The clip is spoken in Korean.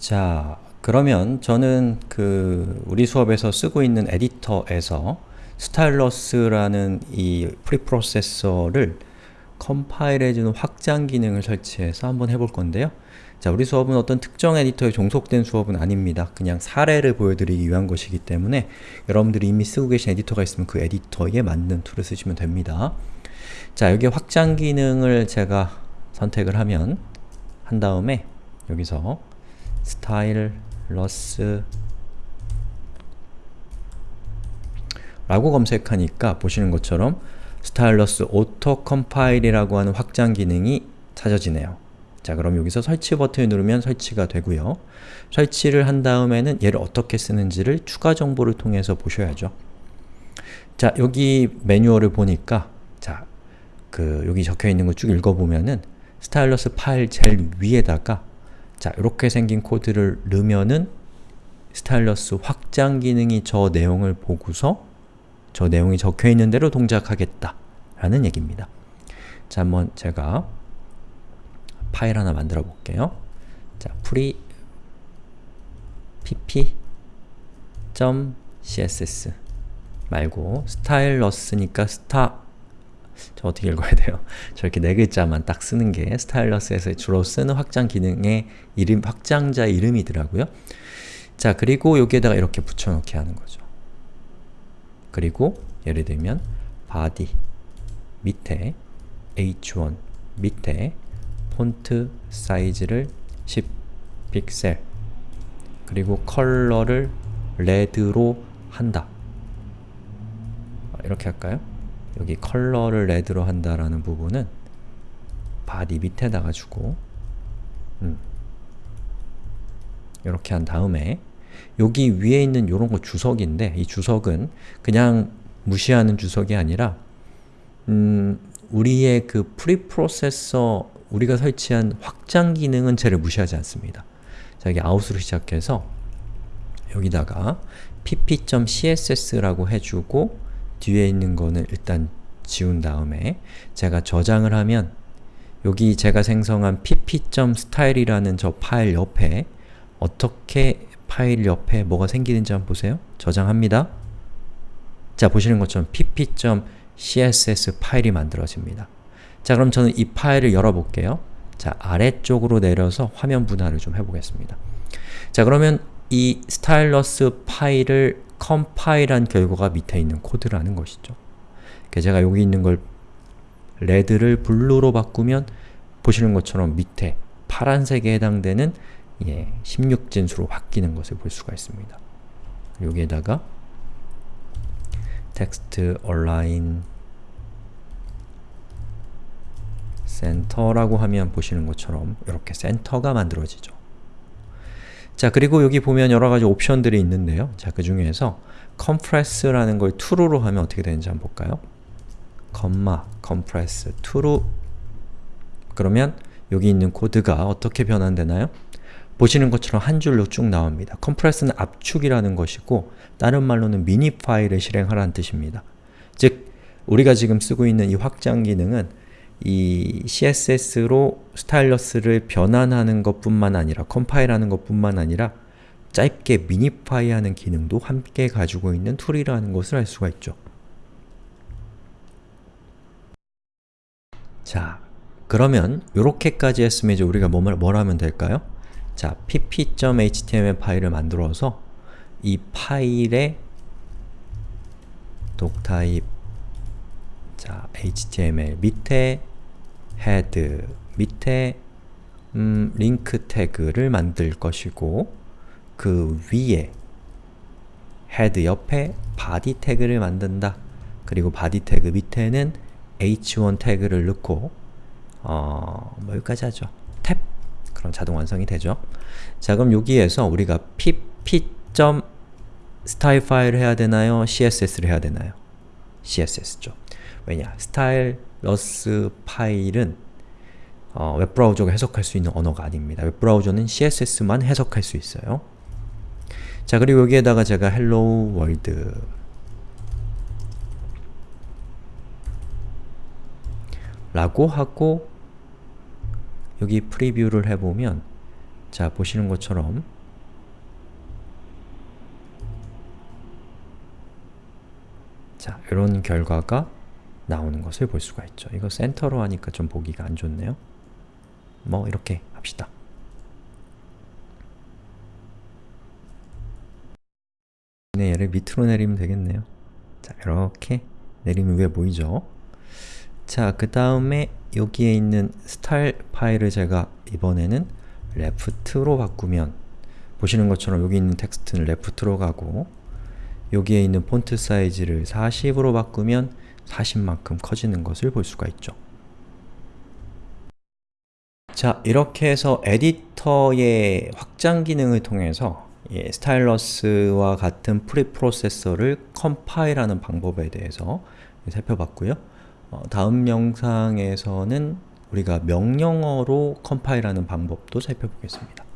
자, 그러면 저는 그 우리 수업에서 쓰고 있는 에디터에서 Stylus라는 이 preprocessor를 컴파일해주는 확장 기능을 설치해서 한번 해볼 건데요. 자, 우리 수업은 어떤 특정 에디터에 종속된 수업은 아닙니다. 그냥 사례를 보여드리기 위한 것이기 때문에 여러분들이 이미 쓰고 계신 에디터가 있으면 그 에디터에 맞는 tool을 쓰시면 됩니다. 자, 여기 확장 기능을 제가 선택을 하면 한 다음에 여기서 Stylus 라고 검색하니까 보시는 것처럼 Stylus Auto Compile이라고 하는 확장 기능이 찾아지네요. 자 그럼 여기서 설치 버튼을 누르면 설치가 되고요. 설치를 한 다음에는 얘를 어떻게 쓰는지를 추가 정보를 통해서 보셔야죠. 자 여기 매뉴얼을 보니까 자 그 여기 적혀있는 거 쭉 읽어보면은 Stylus 파일 제일 위에다가 자 이렇게 생긴 코드를 넣으면은 Stylus 확장 기능이 저 내용을 보고서 저 내용이 적혀있는 대로 동작하겠다 라는 얘기입니다. 자, 한번 제가 파일 하나 만들어 볼게요. 자, pre pp.css 말고 스타일러스니까 스타 저 어떻게 읽어야 돼요? 저렇게 네 글자만 딱 쓰는 게 스타일러스에서 주로 쓰는 확장 기능의 이름, 확장자 이름이더라고요. 자, 그리고 여기에다가 이렇게 붙여넣기 하는 거죠. 그리고 예를 들면 body 밑에 h1 밑에 폰트 사이즈를 10 픽셀 그리고 컬러를 red로 한다 이렇게 할까요? 여기 컬러를 red로 한다라는 부분은 body 밑에다가 주고 음. 이렇게 한 다음에 여기 위에 있는 이런 거 주석인데 이 주석은 그냥 무시하는 주석이 아니라 음, 우리의 그 preprocessor 우리가 설치한 확장 기능은 쟤를 무시하지 않습니다. 자, 여기 아웃으로 시작해서 여기다가 pp.css라고 해주고 뒤에 있는 거는 일단 지운 다음에 제가 저장을 하면 여기 제가 생성한 pp.style이라는 저 파일 옆에 어떻게 파일 옆에 뭐가 생기는지 한번 보세요. 저장합니다. 자, 보시는 것처럼 pp.css 파일이 만들어집니다. 자, 그럼 저는 이 파일을 열어볼게요. 자, 아래쪽으로 내려서 화면 분할을 좀 해보겠습니다. 자, 그러면 이 Stylus 파일을 컴파일한 결과가 밑에 있는 코드라는 것이죠. 제가 여기 있는 걸 red를 blue로 바꾸면 보시는 것처럼 밑에 파란색에 해당되는 예, 16진수로 바뀌는 것을 볼 수가 있습니다. 여기에다가 text align 센터라고 하면 보시는 것처럼 이렇게 센터가 만들어지죠. 자, 그리고 여기 보면 여러가지 옵션들이 있는데요. 자, 그 중에서 compress라는 걸 true로 하면 어떻게 되는지 한번 볼까요? 컴마, compress, true 그러면 여기 있는 코드가 어떻게 변환되나요? 보시는 것처럼 한 줄로 쭉 나옵니다. compress는 압축이라는 것이고 다른 말로는 minify를 실행하라는 뜻입니다. 즉, 우리가 지금 쓰고 있는 이 확장 기능은 이 CSS로 Stylus를 변환하는 것뿐만 아니라 컴파일하는 것뿐만 아니라 짧게 minify하는 기능도 함께 가지고 있는 툴이라는 것을 알 수가 있죠. 자, 그러면 이렇게까지 했으면 이제 우리가 뭘, 뭘 하면 될까요? 자, pp.html 파일을 만들어서 이 파일에 doctype 자, html 밑에 head 밑에 음, 링크 태그를 만들 것이고 그 위에 head 옆에 body 태그를 만든다. 그리고 body 태그 밑에는 h1 태그를 넣고 어, 뭐 여기까지 하죠. 탭 그럼 자동 완성이 되죠. 자 그럼 여기에서 우리가 pp.styl 파일을 해야 되나요? css를 해야 되나요? css죠. 왜냐? Stylus 파일은 어, 웹브라우저가 해석할 수 있는 언어가 아닙니다. 웹브라우저는 CSS만 해석할 수 있어요. 자 그리고 여기에다가 제가 hello world 라고 하고 여기 프리뷰를 해보면 자, 보시는 것처럼 자, 이런 결과가 나오는 것을 볼 수가 있죠. 이거 센터로 하니까 좀 보기가 안 좋네요. 뭐 이렇게 합시다. 네, 얘를 밑으로 내리면 되겠네요. 자, 이렇게 내리면 위에 보이죠? 자, 그 다음에 여기에 있는 스타일 파일을 제가 이번에는 left로 바꾸면 보시는 것처럼 여기 있는 텍스트는 left로 가고 여기에 있는 폰트 사이즈를 40으로 바꾸면 40만큼 커지는 것을 볼 수가 있죠. 자, 이렇게 해서 에디터의 확장 기능을 통해서 예, Stylus와 같은 preprocessor를 컴파일하는 방법에 대해서 살펴봤고요. 어, 다음 영상에서는 우리가 명령어로 컴파일하는 방법도 살펴보겠습니다.